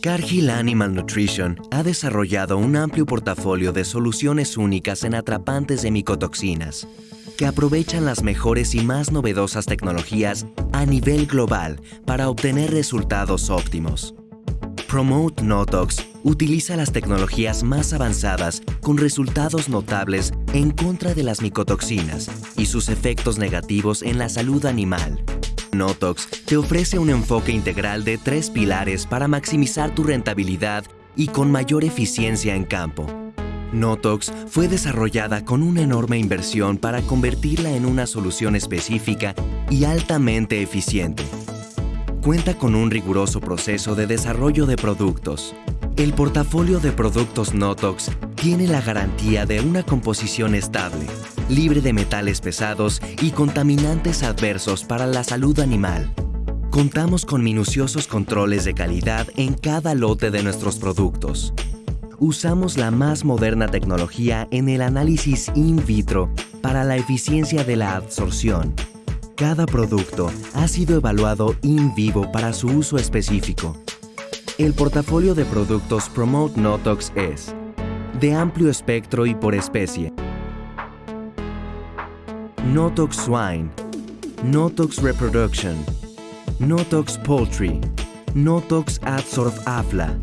Cargill Animal Nutrition ha desarrollado un amplio portafolio de soluciones únicas en atrapantes de micotoxinas que aprovechan las mejores y más novedosas tecnologías a nivel global para obtener resultados óptimos. Promote Notox utiliza las tecnologías más avanzadas con resultados notables en contra de las micotoxinas y sus efectos negativos en la salud animal. Notox te ofrece un enfoque integral de tres pilares para maximizar tu rentabilidad y con mayor eficiencia en campo. Notox fue desarrollada con una enorme inversión para convertirla en una solución específica y altamente eficiente. Cuenta con un riguroso proceso de desarrollo de productos. El portafolio de productos Notox tiene la garantía de una composición estable, libre de metales pesados y contaminantes adversos para la salud animal. Contamos con minuciosos controles de calidad en cada lote de nuestros productos usamos la más moderna tecnología en el análisis in vitro para la eficiencia de la absorción. Cada producto ha sido evaluado in vivo para su uso específico. El portafolio de productos Promote Notox es de amplio espectro y por especie. Notox Swine, Notox Reproduction, Notox Poultry, Notox Adsorb Afla,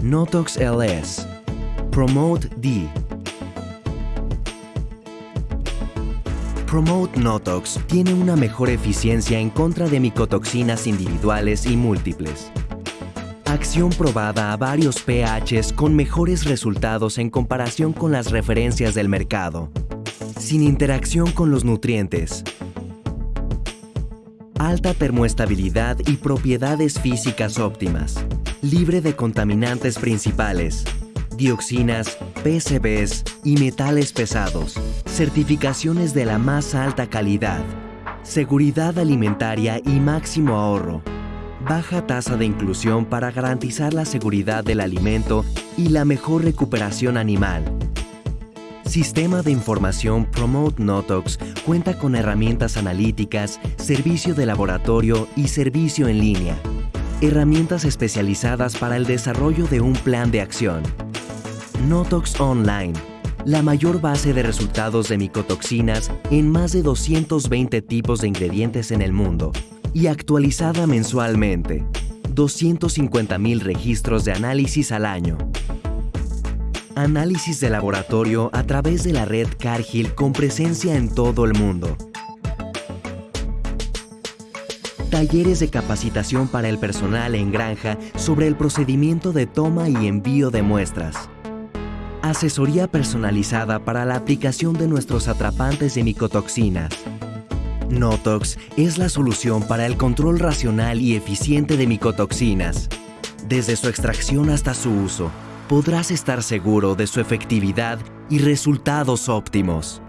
Notox LS, Promote D. Promote Notox tiene una mejor eficiencia en contra de micotoxinas individuales y múltiples. Acción probada a varios pHs con mejores resultados en comparación con las referencias del mercado. Sin interacción con los nutrientes. Alta termoestabilidad y propiedades físicas óptimas. Libre de contaminantes principales dioxinas, PCBs y metales pesados, certificaciones de la más alta calidad, seguridad alimentaria y máximo ahorro, baja tasa de inclusión para garantizar la seguridad del alimento y la mejor recuperación animal. Sistema de Información Promote Notox cuenta con herramientas analíticas, servicio de laboratorio y servicio en línea. Herramientas especializadas para el desarrollo de un plan de acción Notox Online, la mayor base de resultados de micotoxinas en más de 220 tipos de ingredientes en el mundo y actualizada mensualmente. 250.000 registros de análisis al año. Análisis de laboratorio a través de la red Cargill con presencia en todo el mundo. Talleres de capacitación para el personal en granja sobre el procedimiento de toma y envío de muestras asesoría personalizada para la aplicación de nuestros atrapantes de micotoxinas. Notox es la solución para el control racional y eficiente de micotoxinas. Desde su extracción hasta su uso, podrás estar seguro de su efectividad y resultados óptimos.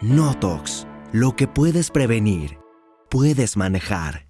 Notox, lo que puedes prevenir, puedes manejar.